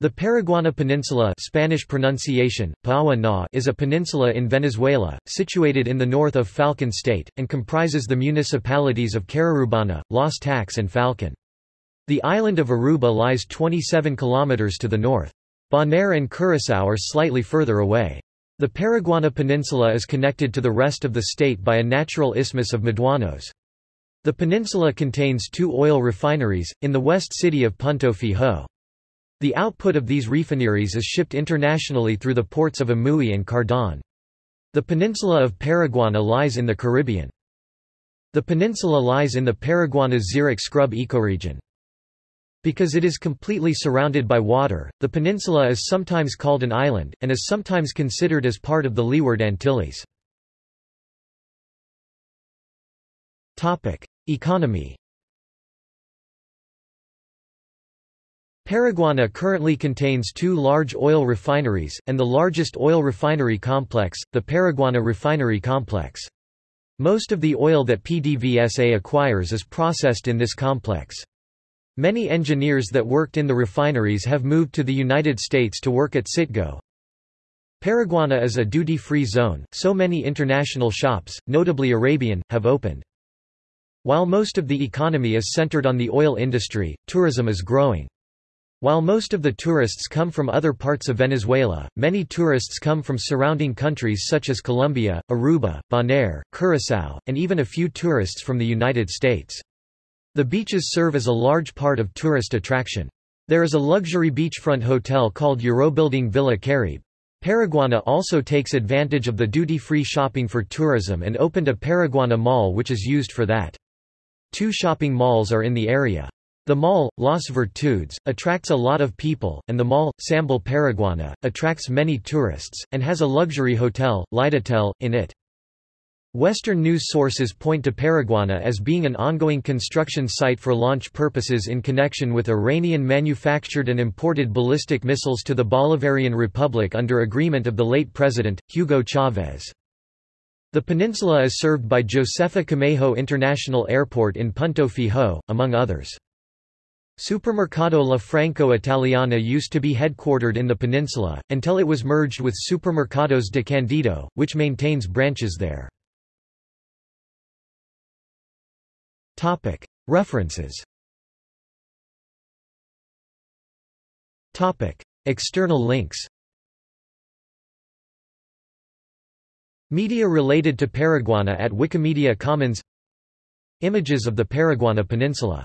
The Paraguana Peninsula Spanish pronunciation, is a peninsula in Venezuela, situated in the north of Falcon State, and comprises the municipalities of Carirubana, Los Taques and Falcon. The island of Aruba lies 27 kilometers to the north. Bonaire and Curaçao are slightly further away. The Paraguana Peninsula is connected to the rest of the state by a natural isthmus of Médanos. The peninsula contains two oil refineries, in the west city of Punto Fijo. The output of these refineries is shipped internationally through the ports of Amuay and Cardon. The peninsula of Paraguana lies in the Caribbean. The peninsula lies in the Paraguana-Xeric scrub ecoregion. Because it is completely surrounded by water, the peninsula is sometimes called an island, and is sometimes considered as part of the Leeward Antilles. Economy Paraguana currently contains two large oil refineries, and the largest oil refinery complex, the Paraguana Refinery Complex. Most of the oil that PDVSA acquires is processed in this complex. Many engineers that worked in the refineries have moved to the United States to work at Citgo. Paraguana is a duty-free zone, so many international shops, notably Arabian, have opened. While most of the economy is centered on the oil industry, tourism is growing. While most of the tourists come from other parts of Venezuela, many tourists come from surrounding countries such as Colombia, Aruba, Bonaire, Curaçao, and even a few tourists from the United States. The beaches serve as a large part of tourist attraction. There is a luxury beachfront hotel called Eurobuilding Villa Caribe. Paraguana also takes advantage of the duty-free shopping for tourism and opened a Paraguana mall which is used for that. Two shopping malls are in the area. The mall, Las Virtudes, attracts a lot of people, and the mall, Sambil Paraguana, attracts many tourists, and has a luxury hotel, Lidotel, in it. Western news sources point to Paraguana as being an ongoing construction site for launch purposes in connection with Iranian-manufactured and imported ballistic missiles to the Bolivarian Republic under agreement of the late president, Hugo Chavez. The peninsula is served by Josefa Camejo International Airport in Punto Fijo, among others. Supermercado La Franco Italiana used to be headquartered in the peninsula, until it was merged with Supermercados de Candido, which maintains branches there. References. External links. Media related to Paraguana at Wikimedia Commons. Images of the Paraguana Peninsula